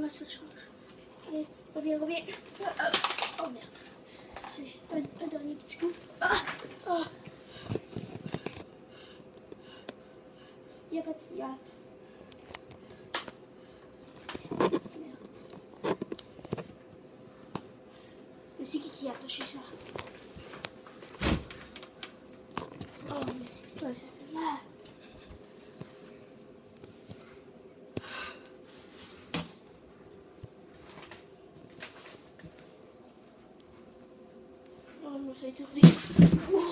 Ma seule chance. Allez, reviens, reviens. Ah, Oh merde. Allez, un, dernier petit coup. Ah, ah. Il n'y a pas de signal. Merde. Mais c'est qui qui a attaché ça? Oh mais ça fait mal. Oh non, ça a été Wow.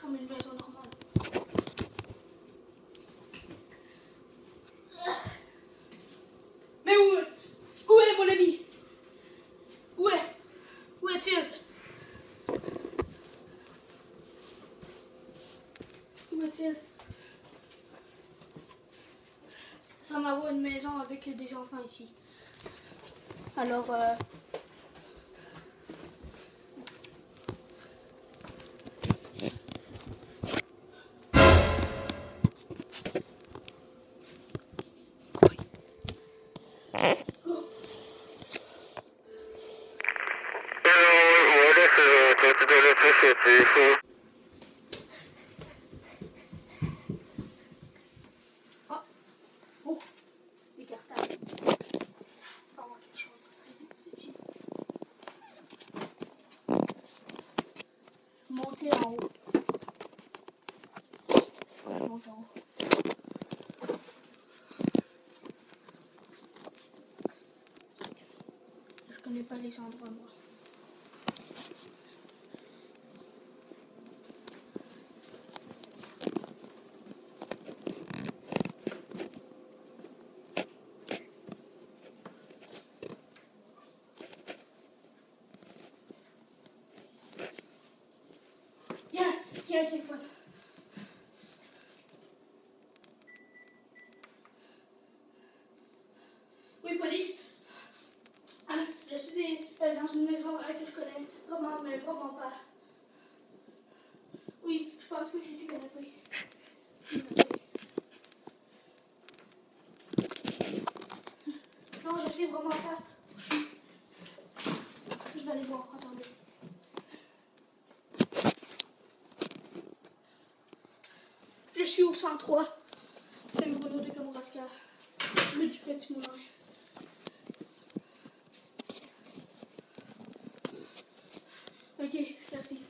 Comme une maison normale. Mais où Où est mon ami Où est Où est-il Est-il Ça avoir une maison avec des enfants ici. Alors, euh, oh, les cartables. On va voir quelque chose de très utile. En haut. Je connais pas les endroits, moi. Il y Oui, police. Ah, je suis euh, dans une maison euh, que je connais vraiment, mais vraiment pas. Oui, je pense que j'ai été connecté. Non, je sais vraiment pas je. Je vais aller voir, attendez. Suis au 103. C'est le Bruno de Kamouraska. Le du Petit Moulin. Ok, merci.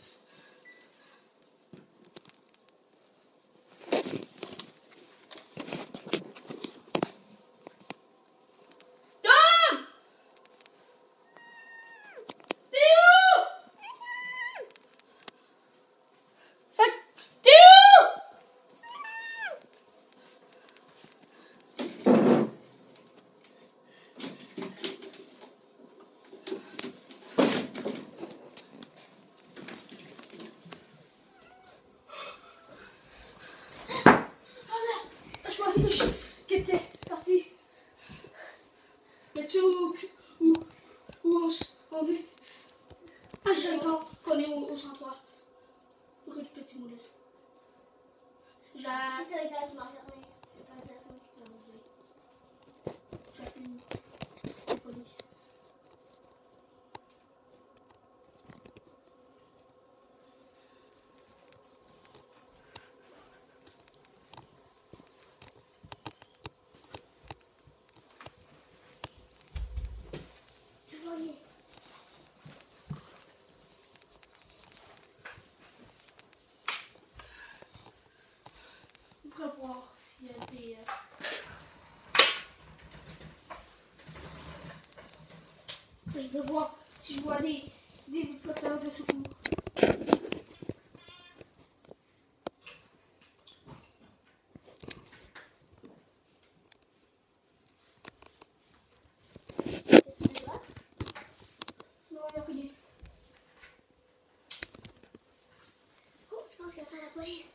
Tom Théo Ça... Théo Oh merde Je pensais que je que t'étais parti. Mais tu sais où, où, où on, s- on est Ah, j'ai encore qu'on est au, au 103. Rue du Petit Moulin. J'ai C'est un gars qui fermé. C'est pas la personne qui t'a mangé. j'appelle la police. Je vois rien. On pourrait voir s'il y a des. euh, Je voir si je vois des, des hélicoptères de secours. Qu'est-ce que tu vois Non, il n'y a rien. Oh, je pense qu'il y a pas la police.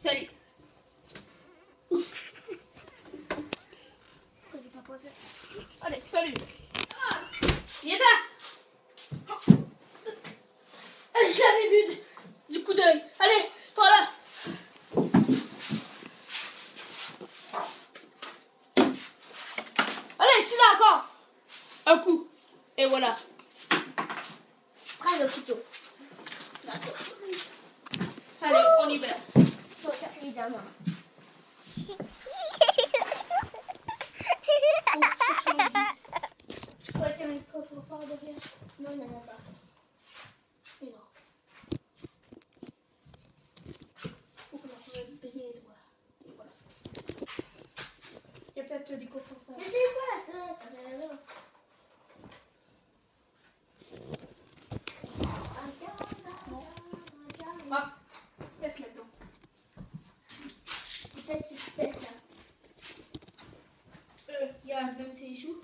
Salut. Allez, salut. Ah, viens là. Je l'avais vu du, du coup d'œil. Allez, voilà. Allez, tu l'as encore. Un coup. Et voilà. Prends le couteau. Allez, on y va. Faut chercher les diamants. Oh, cherchons vite. Tu crois qu'il y a un coffre-fort derrière Non, il n'y en a pas. Et non. Faut qu'on en fasse bien droit. Et voilà. Il y a peut-être des coffres-forts. Mais c'est quoi ça Ça fait là. Ah, peut-être là-dedans. Fais ça. Euh, il y a 26 choux.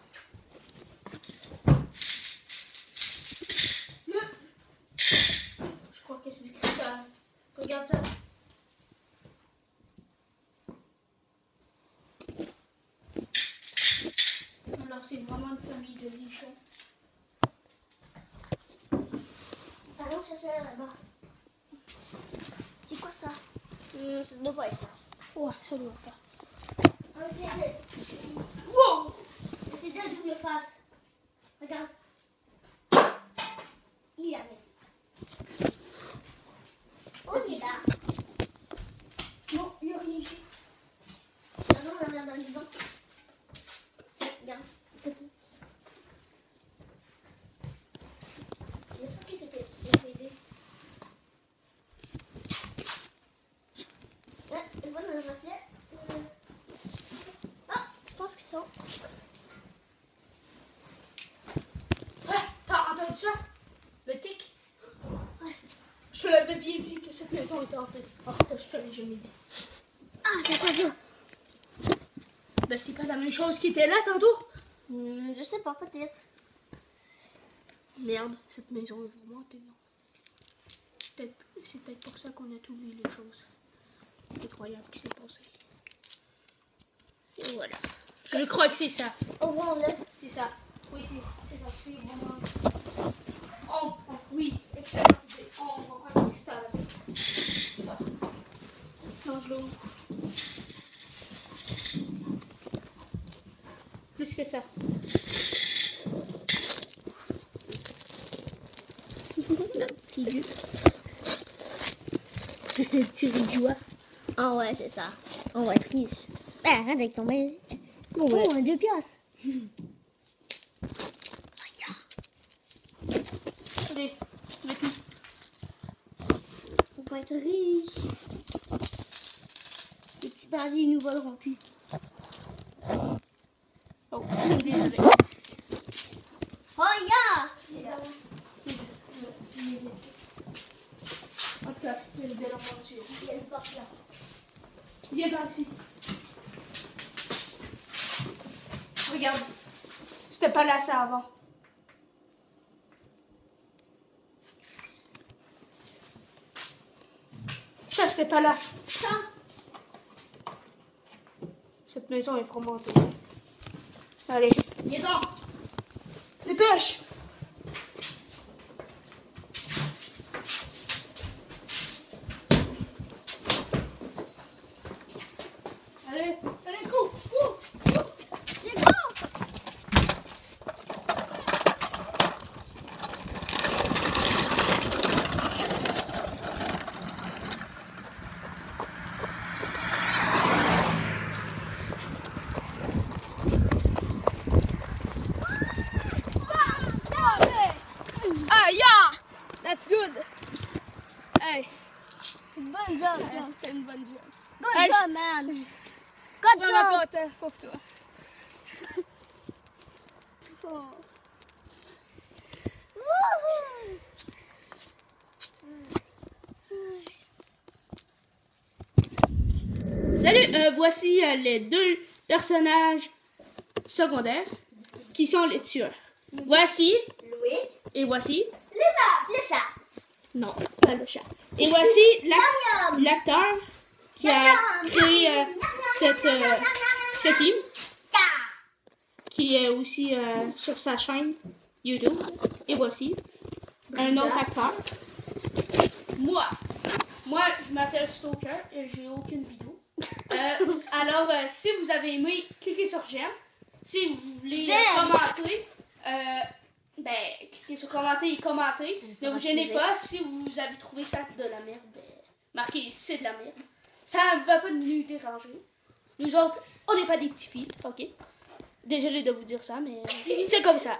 Je crois que c'est ça. Regarde ça. Alors c'est vraiment une famille de lichons. Allons chercher là-bas. C'est quoi ça? Hum, Ça doit pas être ça. Ouais, ça doit pas. Ah, c'est Wow! c'est de double face. Regarde. Il a mis. Oh, il est là. Non, il n'y a rien ici. Non, non, non, non, non, non. Tiens, Regarde. Je crois que c'était c'était aidé. Ouais, je vois dans le reflet. euh, Ah, je pense que c'est ça. Ouais, t'as entendu ça? Le tic? Ouais. Je te l'avais bien était. En je. Ah, c'est quoi ça Ben, c'est pas la même chose qui était là tantôt. Hmm, Je sais pas, peut-être. Merde, cette maison est vraiment? Peut-être- C'est peut-être pour ça qu'on a tout vu les choses incroyables qui s'est passé. Et voilà. Je crois que c'est ça. Ouvrons-le. C'est ça. Oui, c'est c'est ça. C'est vraiment. Oh, oh, oui, excellent idée. Oh, on va prendre le cristal. Ah. Plus que ça. Petit riz de joie. Ah ouais, c'est ça. On va être riche. Ben, arrête avec ton mail. Bon, Oh, un deux piastres. Allez, mets tout. On va être riche. Bandits ils nous voleront plus. Oh, désolé. Oh, yeah! C'était une belle aventure. Il y a une porte là. Viens par ici. Regarde. C'était pas là ça avant. Ça, c'était pas là. Ça? Cette maison est vraiment. Allez, viens donc. Dépêche. Allez, allez, cours, cours, cours. C'est bon! Ah, yeah! That's good. Hey, Bonne job, ouais, ça. c'était une bonne job. Good Hey, job, man. Good Vraiment job. content pour toi. Oh. Wouhou. Salut, euh, voici euh, les deux personnages secondaires qui sont les tueurs. Voici Louis. et voici. Le chat. Le chat. Non, pas le chat. Et voici l'ac- Miam. Qui a créé euh, cette, euh, ce film, qui est aussi euh, sur sa chaîne YouTube. Et voici un autre acteur. Moi, moi, je m'appelle Stoker et j'ai aucune vidéo. Alors, si vous avez aimé, cliquez sur j'aime. Si vous voulez commenter, ben, cliquez sur commenter et commentez. Ne vous gênez pas. Si vous avez trouvé ça de la merde, ben, marquez c'est de la merde. Ça va pas nous déranger. Nous autres, on n'est pas des petits filles, ok? Désolé de vous dire ça, mais c'est comme ça.